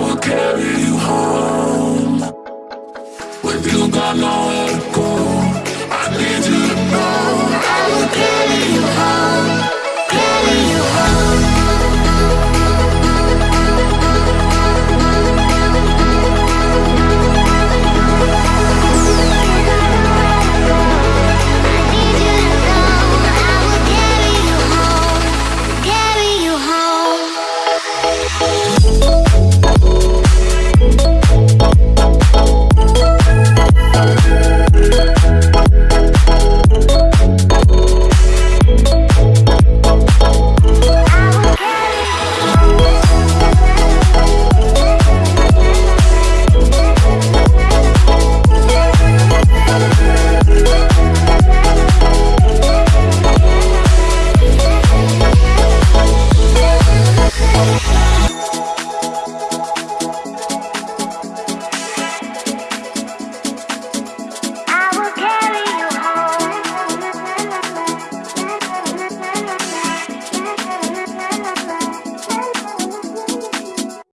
will carry you home. With you gone, no